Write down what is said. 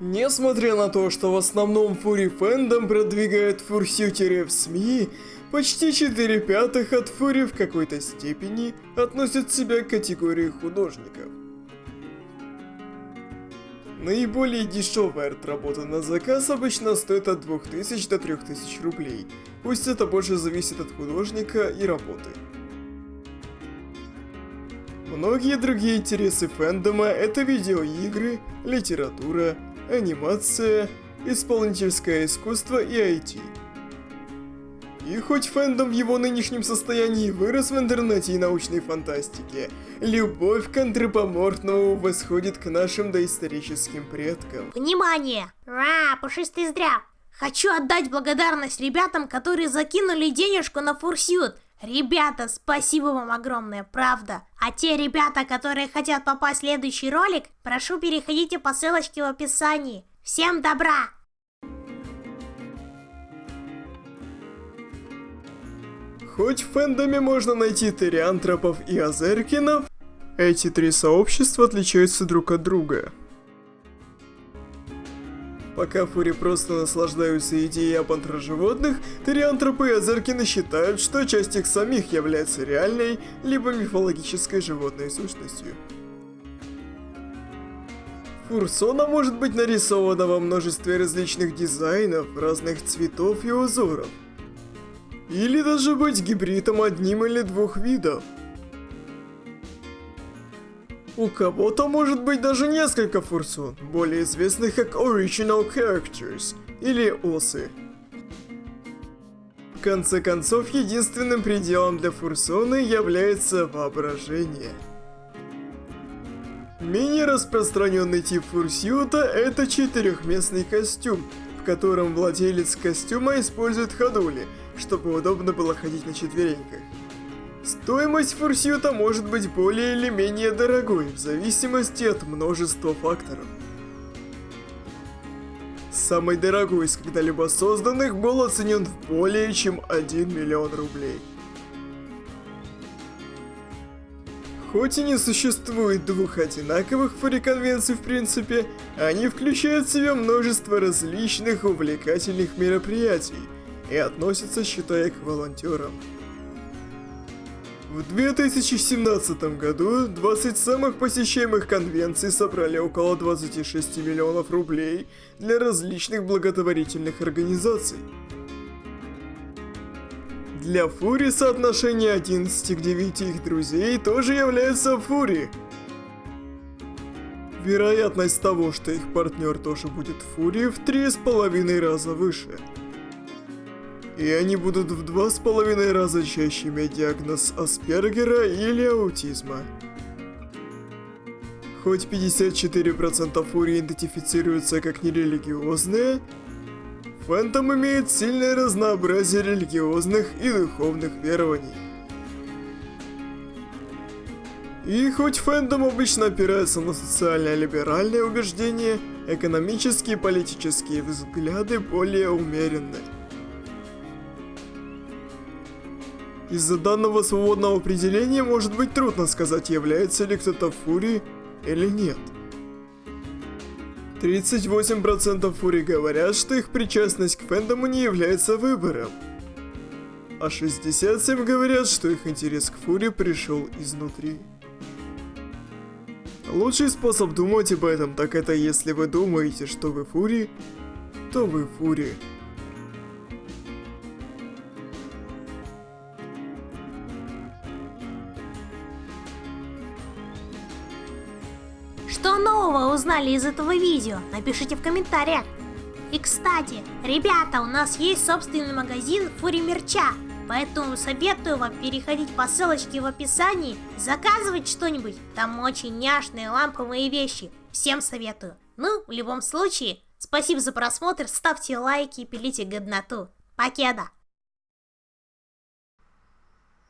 Несмотря на то, что в основном фури фэндом продвигает фурсютеры в СМИ, почти 4 пятых от фури в какой-то степени относят себя к категории художников. Наиболее дешевая арт-работа на заказ обычно стоит от 2000 до 3000 рублей, пусть это больше зависит от художника и работы. Многие другие интересы фэндома это видеоигры, литература, анимация, исполнительское искусство и IT. И хоть фэндом в его нынешнем состоянии вырос в интернете и научной фантастике, любовь к антропоморфному восходит к нашим доисторическим предкам. Внимание! Ра, пушистый зря! Хочу отдать благодарность ребятам, которые закинули денежку на фурсют. Ребята, спасибо вам огромное, правда. А те ребята, которые хотят попасть в следующий ролик, прошу переходите по ссылочке в описании. Всем добра! Хоть в фэндоме можно найти териантропов и азеркинов, эти три сообщества отличаются друг от друга. Пока фури просто наслаждаются идеей об антроживотных, териантропы и азеркины считают, что часть их самих является реальной, либо мифологической животной сущностью. Фурсона может быть нарисована во множестве различных дизайнов, разных цветов и узоров. Или даже быть гибридом одним или двух видов. У кого-то может быть даже несколько фурсун, более известных как Original Characters, или осы. В конце концов, единственным пределом для фурсоны является воображение. Менее распространенный тип фурсюта – это четырехместный костюм, в котором владелец костюма использует ходули, чтобы удобно было ходить на четвереньках. Стоимость фурсюта может быть более или менее дорогой, в зависимости от множества факторов. Самый дорогой из когда-либо созданных был оценен в более чем 1 миллион рублей. Хоть и не существует двух одинаковых фури-конвенций в принципе, они включают в себя множество различных увлекательных мероприятий и относятся, считая, к волонтерам. В 2017 году 20 самых посещаемых конвенций собрали около 26 миллионов рублей для различных благотворительных организаций. Для Фури соотношение 11 к 9 их друзей тоже является Фури. Вероятность того, что их партнер тоже будет Фури в 3,5 раза выше. И они будут в два с половиной раза чаще иметь диагноз Аспергера или аутизма. Хоть 54% фурии идентифицируются как нерелигиозные, Фэнтом имеет сильное разнообразие религиозных и духовных верований. И хоть фэндом обычно опирается на социально-либеральные убеждения, экономические и политические взгляды более умеренные. Из-за данного свободного определения может быть трудно сказать, является ли кто-то фури или нет. 38% фури говорят, что их причастность к фэндому не является выбором. А 67 говорят, что их интерес к фури пришел изнутри. Лучший способ думать об этом, так это если вы думаете, что вы фури, то вы фури. Что нового узнали из этого видео? Напишите в комментариях. И кстати, ребята, у нас есть собственный магазин Фури Мерча. Поэтому советую вам переходить по ссылочке в описании, заказывать что-нибудь. Там очень няшные ламповые вещи. Всем советую. Ну, в любом случае, спасибо за просмотр, ставьте лайки и пилите годноту. Покеда!